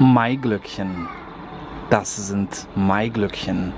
Maiglöckchen. Das sind Maiglöckchen.